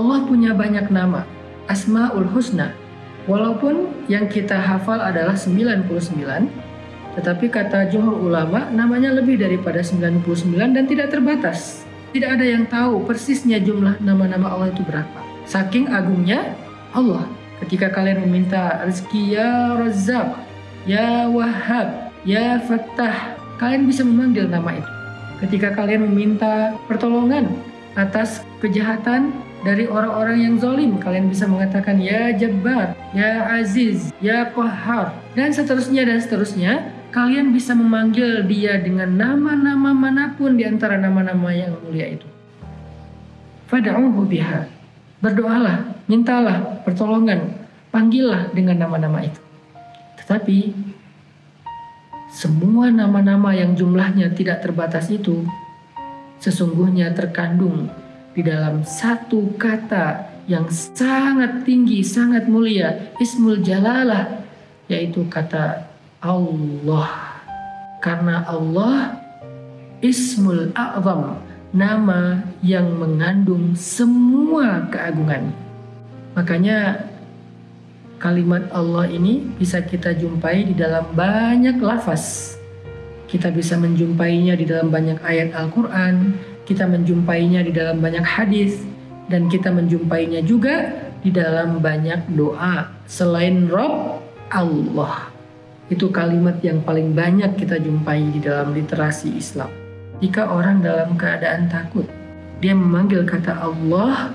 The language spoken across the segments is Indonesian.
Allah punya banyak nama, Asmaul Husna. Walaupun yang kita hafal adalah 99, tetapi kata jumhur ulama namanya lebih daripada 99 dan tidak terbatas. Tidak ada yang tahu persisnya jumlah nama-nama Allah itu berapa. Saking agungnya Allah. Ketika kalian meminta rezeki ya Razzaq, ya Wahhab, ya Fattah, kalian bisa memanggil nama itu. Ketika kalian meminta pertolongan atas kejahatan dari orang-orang yang zolim, kalian bisa mengatakan ya Jabbar, ya Aziz, ya Qahhar, dan seterusnya dan seterusnya. Kalian bisa memanggil dia dengan nama-nama mana pun di antara nama-nama yang mulia itu. Fad'uhu biha. Berdoalah, mintalah pertolongan, panggillah dengan nama-nama itu. Tetapi semua nama-nama yang jumlahnya tidak terbatas itu sesungguhnya terkandung di dalam satu kata yang sangat tinggi, sangat mulia, Ismul Jalalah, yaitu kata Allah. Karena Allah Ismul A'zam, nama yang mengandung semua keagungan. Makanya kalimat Allah ini bisa kita jumpai di dalam banyak lafaz. Kita bisa menjumpainya di dalam banyak ayat Al-Quran, kita menjumpainya di dalam banyak hadis, dan kita menjumpainya juga di dalam banyak doa. Selain Rob, Allah. Itu kalimat yang paling banyak kita jumpai di dalam literasi Islam. Jika orang dalam keadaan takut, dia memanggil kata Allah,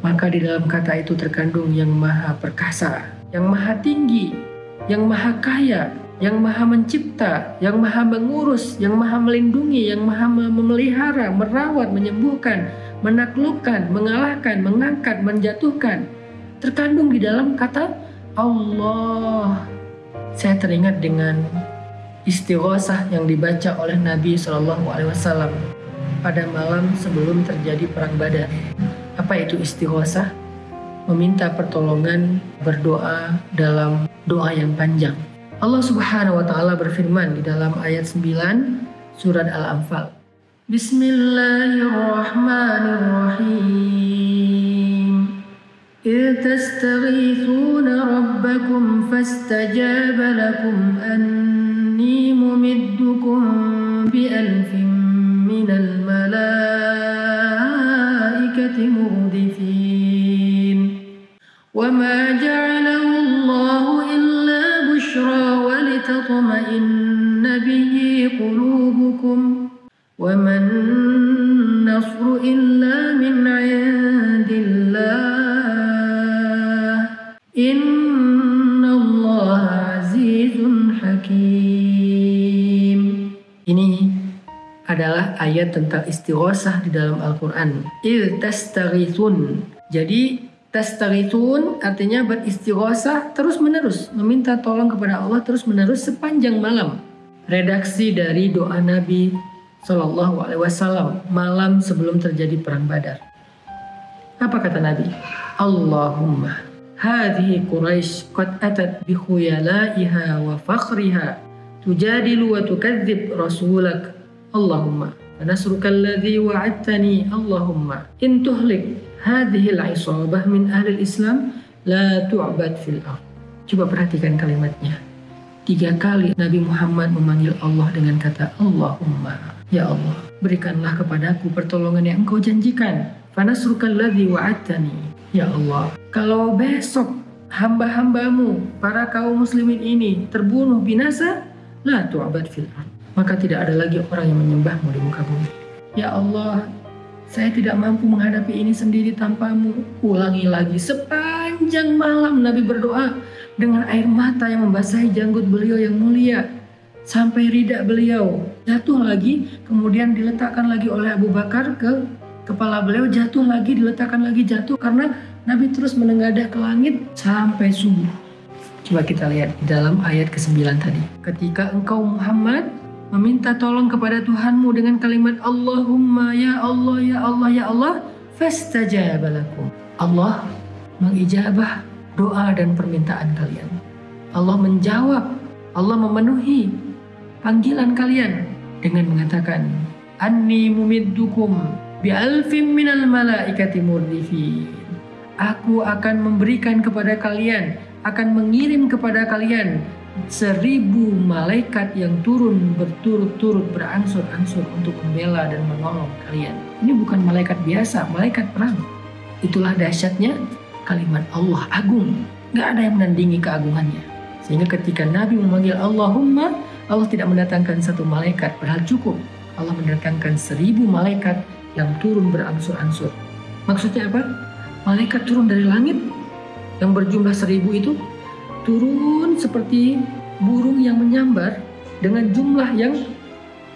maka di dalam kata itu terkandung yang maha perkasa, yang maha tinggi, yang maha kaya, yang maha mencipta, yang maha mengurus, yang maha melindungi, yang maha memelihara, merawat, menyembuhkan, menaklukkan, mengalahkan, mengangkat, menjatuhkan. Terkandung di dalam kata Allah. Saya teringat dengan istighosah yang dibaca oleh Nabi Shallallahu Alaihi Wasallam pada malam sebelum terjadi perang Badar. Apa itu istighosah? meminta pertolongan, berdoa dalam doa yang panjang. Allah Subhanahu wa taala berfirman di dalam ayat 9 surat Al-Anfal. Bismillahirrahmanirrahim. إذ تستغيثون ربكم فاستجاب لكم أني النصر إلا من عند الله إن الله عزيز حكيم Ini adalah ayat tentang istighosah di dalam Al-Quran. Il tastaghithun. Jadi Tastaghithun artinya beristighosah terus menerus, meminta tolong kepada Allah terus menerus sepanjang malam. Redaksi dari doa Nabi Shallallahu Alaihi Wasallam malam sebelum terjadi perang Badar. Apa kata Nabi? Allahumma hadhihi Quraisy qad atat bi khuyalaiha wa fakhriha tujadilu wa tukadzib rasulak Allahumma nasruka alladhi wa'adtani Allahumma in tuhlik hadhihi al-isabah min ahli islam la tu'bad fil ard. Coba perhatikan kalimatnya. Tiga kali Nabi Muhammad memanggil Allah dengan kata Allahumma. Ya Allah, berikanlah kepadaku pertolongan yang engkau janjikan. Fanasrukal ladzi wa'adtani. Ya Allah, kalau besok hamba-hambamu, para kaum muslimin ini terbunuh binasa, la tu'bad fil. Maka tidak ada lagi orang yang menyembahmu di muka bumi. Ya Allah, saya tidak mampu menghadapi ini sendiri tanpamu. Ulangi lagi sepanjang malam Nabi berdoa dengan air mata yang membasahi janggut beliau yang mulia. Sampai ridak beliau jatuh lagi, kemudian diletakkan lagi oleh Abu Bakar ke kepala beliau, jatuh lagi, diletakkan lagi, jatuh karena Nabi terus menengadah ke langit sampai subuh. Coba kita lihat di dalam ayat ke-9 tadi. Ketika engkau Muhammad meminta tolong kepada Tuhanmu dengan kalimat Allahumma ya Allah ya Allah ya Allah fastajaba lakum. Allah mengijabah doa dan permintaan kalian. Allah menjawab, Allah memenuhi panggilan kalian dengan mengatakan anni mumiddukum bi alfin minal malaikati murdifin. Aku akan memberikan kepada kalian, akan mengirim kepada kalian seribu malaikat yang turun berturut-turut berangsur-angsur untuk membela dan menolong kalian. Ini bukan malaikat biasa, malaikat perang. Itulah dahsyatnya kalimat Allah agung. Gak ada yang menandingi keagungannya. Sehingga ketika Nabi memanggil Allahumma, Allah tidak mendatangkan satu malaikat, padahal cukup. Allah mendatangkan seribu malaikat yang turun berangsur-angsur. Maksudnya apa? Malaikat turun dari langit yang berjumlah seribu itu turun seperti burung yang menyambar dengan jumlah yang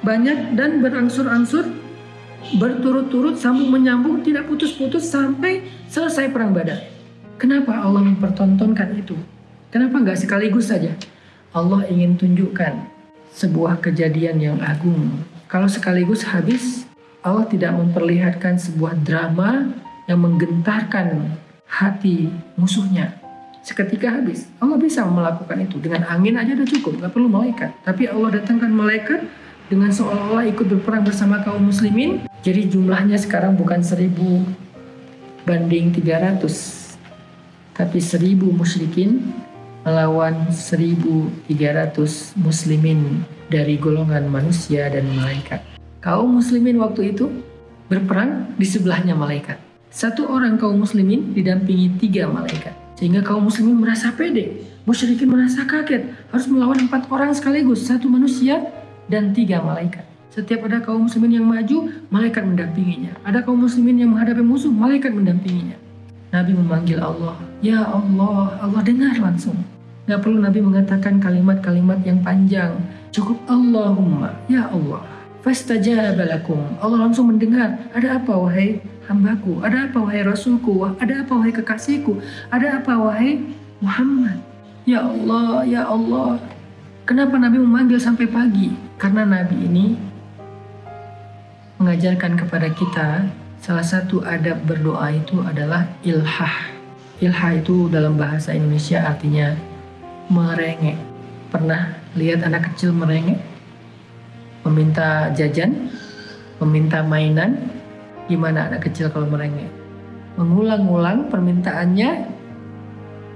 banyak dan berangsur-angsur berturut-turut sambung menyambung tidak putus-putus sampai selesai perang Badar. Kenapa Allah mempertontonkan itu? Kenapa nggak sekaligus saja? Allah ingin tunjukkan sebuah kejadian yang agung. Kalau sekaligus habis, Allah tidak memperlihatkan sebuah drama yang menggentarkan hati musuhnya seketika habis. Allah bisa melakukan itu dengan angin aja udah cukup, nggak perlu malaikat. Tapi Allah datangkan malaikat dengan seolah-olah ikut berperang bersama kaum muslimin. Jadi jumlahnya sekarang bukan seribu banding 300, tapi seribu musyrikin melawan 1300 muslimin dari golongan manusia dan malaikat. Kaum muslimin waktu itu berperang di sebelahnya malaikat. Satu orang kaum muslimin didampingi tiga malaikat. Sehingga kaum muslimin merasa pede. Musyrikin merasa kaget. Harus melawan empat orang sekaligus. Satu manusia dan tiga malaikat. Setiap ada kaum muslimin yang maju, malaikat mendampinginya. Ada kaum muslimin yang menghadapi musuh, malaikat mendampinginya. Nabi memanggil Allah. Ya Allah, Allah dengar langsung. Gak perlu Nabi mengatakan kalimat-kalimat yang panjang. Cukup Allahumma, ya Allah. Fastajabalakum. Allah langsung mendengar. Ada apa wahai hambaku? Ada apa wahai Rasulku? Ada apa wahai kekasihku? Ada apa wahai Muhammad? Ya Allah, ya Allah. Kenapa Nabi memanggil sampai pagi? Karena Nabi ini mengajarkan kepada kita salah satu adab berdoa itu adalah ilhah. Ilhah itu dalam bahasa Indonesia artinya merengek. Pernah lihat anak kecil merengek? Meminta jajan, meminta mainan, Gimana anak kecil kalau merengek? Mengulang-ulang permintaannya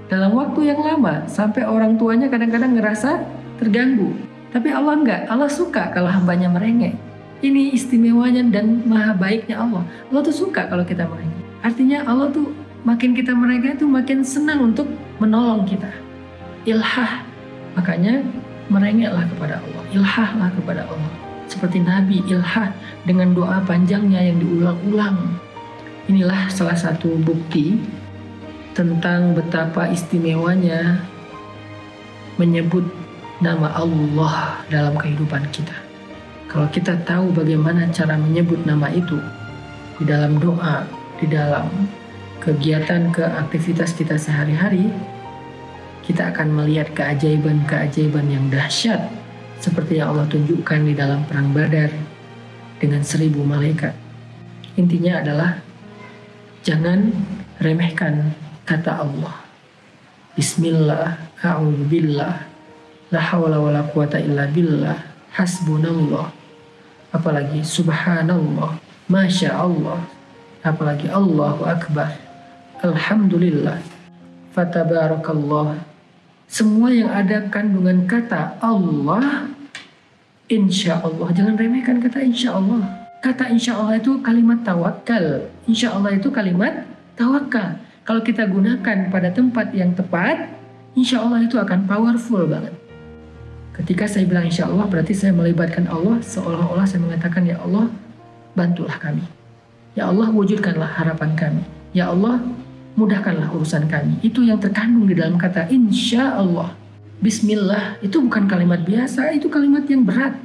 dalam waktu yang lama sampai orang tuanya kadang-kadang ngerasa terganggu. Tapi Allah enggak, Allah suka kalau hambanya merengek. Ini istimewanya dan maha baiknya Allah. Allah tuh suka kalau kita merengek. Artinya Allah tuh makin kita merengek tuh makin senang untuk menolong kita. Ilhah. Makanya merengeklah kepada Allah. Ilhahlah kepada Allah seperti Nabi Ilha dengan doa panjangnya yang diulang-ulang. Inilah salah satu bukti tentang betapa istimewanya menyebut nama Allah dalam kehidupan kita. Kalau kita tahu bagaimana cara menyebut nama itu di dalam doa, di dalam kegiatan ke aktivitas kita sehari-hari, kita akan melihat keajaiban-keajaiban yang dahsyat seperti yang Allah tunjukkan di dalam perang Badar dengan seribu malaikat. Intinya adalah jangan remehkan kata Allah. Bismillah, a'udzubillah, la hawla wa la quwata illa billah, hasbunallah. Apalagi subhanallah, masya Allah. Apalagi Allahu Akbar. Alhamdulillah. Fatabarakallah semua yang ada kandungan kata Allah, insya Allah. Jangan remehkan kata insya Allah. Kata insya Allah itu kalimat tawakal. Insya Allah itu kalimat tawakal. Kalau kita gunakan pada tempat yang tepat, insya Allah itu akan powerful banget. Ketika saya bilang insya Allah, berarti saya melibatkan Allah seolah-olah saya mengatakan, Ya Allah, bantulah kami. Ya Allah, wujudkanlah harapan kami. Ya Allah, mudahkanlah urusan kami. Itu yang terkandung di dalam kata insya Allah. Bismillah itu bukan kalimat biasa, itu kalimat yang berat.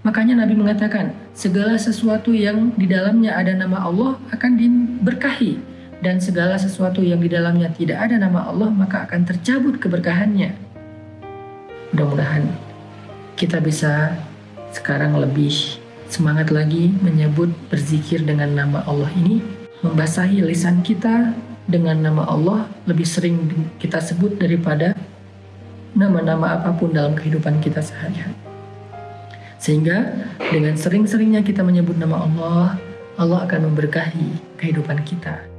Makanya Nabi mengatakan, segala sesuatu yang di dalamnya ada nama Allah akan diberkahi. Dan segala sesuatu yang di dalamnya tidak ada nama Allah maka akan tercabut keberkahannya. Mudah-mudahan kita bisa sekarang lebih semangat lagi menyebut berzikir dengan nama Allah ini membasahi lisan kita dengan nama Allah lebih sering kita sebut daripada nama-nama apa pun dalam kehidupan kita sehari-hari. Sehingga dengan sering-seringnya kita menyebut nama Allah, Allah akan memberkahi kehidupan kita.